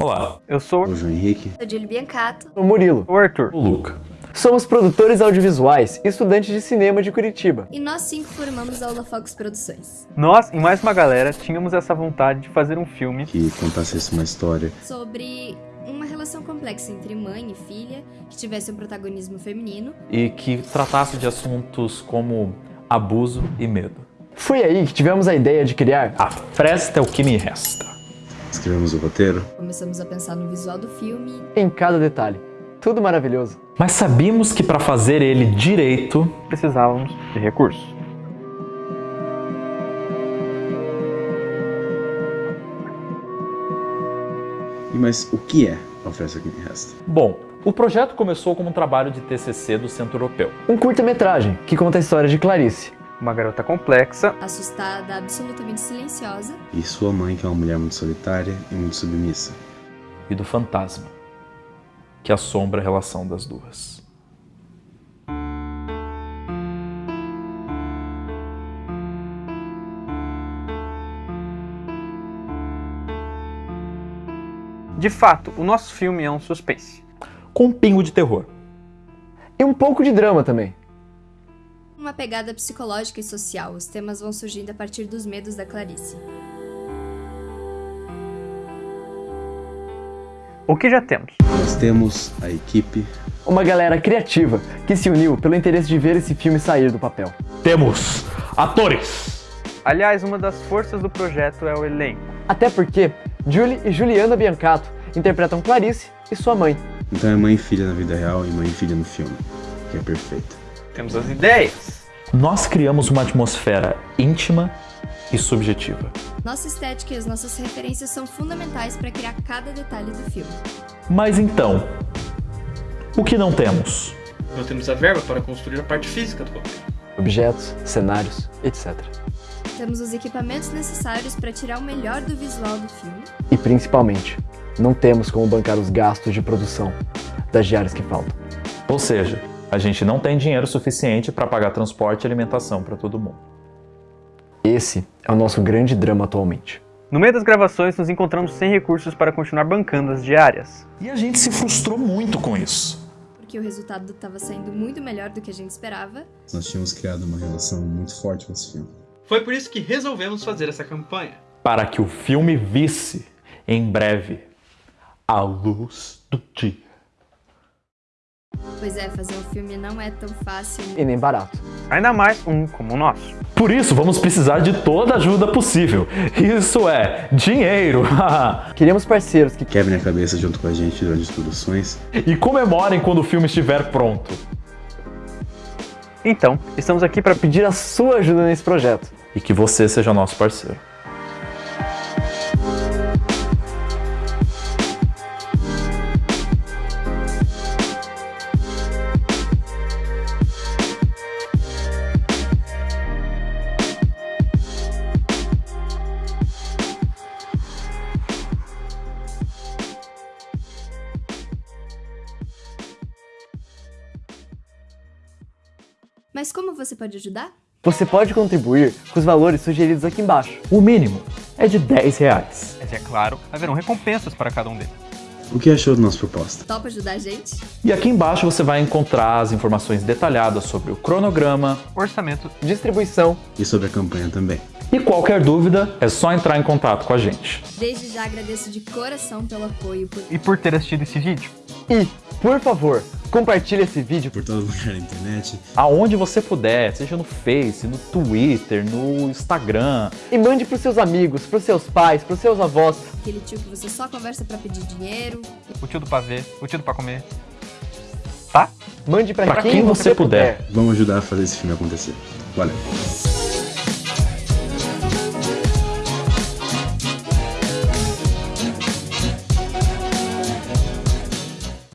Olá, Eu sou O João Henrique. Sou Júlio Biancato. O Murilo. o Arthur. o Luca. Somos produtores audiovisuais e estudantes de cinema de Curitiba. E nós cinco formamos a Holofox Produções. Nós e mais uma galera tínhamos essa vontade de fazer um filme Que contasse uma história Sobre uma relação complexa entre mãe e filha, que tivesse um protagonismo feminino. E que tratasse de assuntos como abuso e medo. Foi aí que tivemos a ideia de criar A fresta é o que me resta. Escrevemos o roteiro. Começamos a pensar no visual do filme. em cada detalhe. Tudo maravilhoso. Mas sabíamos que para fazer ele direito, precisávamos de recursos. E mas o que é a oferta que me resta? bom, o projeto começou como um trabalho de TCC do Centro Europeu. Um curta-metragem que conta a história de Clarice. Uma garota complexa, Assustada, absolutamente silenciosa. E sua mãe, que é uma mulher muito solitária e muito submissa. e do fantasma, que assombra a relação das duas. de fato, o nosso filme é um suspense. Com um pingo de terror. E um pouco de drama também. Uma pegada psicológica e social. Os temas vão surgindo a partir dos medos da Clarice. O que já temos? Nós temos a equipe, Uma galera criativa que se uniu pelo interesse de ver esse filme sair do papel. Temos atores. Aliás, uma das forças do projeto é o elenco. Até porque Julie e Juliana Biancato interpretam Clarice e sua mãe. então é mãe e filha na vida real e mãe e filha no filme, que é perfeito. Temos as ideias. Nós criamos uma atmosfera íntima e subjetiva. Nossa estética e as nossas referências são fundamentais para criar cada detalhe do filme. Mas então, o que não temos? Não temos a verba para construir a parte física do roteiro. Objetos, cenários, etc. Temos os equipamentos necessários para tirar o melhor do visual do filme. E principalmente, não temos como bancar os gastos de produção das diárias que faltam. Ou seja, a gente não tem dinheiro suficiente para pagar transporte e alimentação para todo mundo. Esse é o nosso grande drama atualmente. No meio das gravações, nos encontramos sem recursos para continuar bancando as diárias. E a gente se frustrou muito com isso. Porque o resultado estava saindo muito melhor do que a gente esperava. Nós tínhamos criado uma relação muito forte com esse filme. Foi por isso que resolvemos fazer essa campanha. Para que o filme visse, em breve, a luz do dia. Pois é, fazer um filme não é tão fácil. E nem barato. Ainda mais um como o nosso. Por isso, vamos precisar de toda a ajuda possível. Isso é dinheiro. Queríamos parceiros que Quebrem a cabeça junto com a gente durante as produções. e comemorem quando o filme estiver pronto. Então, estamos aqui para pedir a sua ajuda nesse projeto. E que você seja nosso parceiro. Mas como você pode ajudar? Você pode contribuir com os valores sugeridos aqui embaixo. O mínimo é de 10 reais. Mas é claro, haverão recompensas para cada um deles. O que achou da nossa proposta? Topa ajudar a gente? E aqui embaixo você vai encontrar as informações detalhadas sobre o cronograma. Orçamento. Distribuição. E sobre a campanha também. E qualquer dúvida é só entrar em contato com a gente. Desde já agradeço de coração pelo apoio. Por... E por ter assistido esse vídeo. E, por favor, compartilhe esse vídeo Por todo lugar na internet. Aonde você puder, seja no Face, no Twitter, no Instagram. e mande pros seus amigos, pros seus pais, pros seus avós. Aquele tio que você só conversa para pedir dinheiro. O tio do pavê, o tio do pra comer. Tá? Mande pra, Pra quem você puder. Vamos ajudar a fazer esse filme acontecer. Valeu.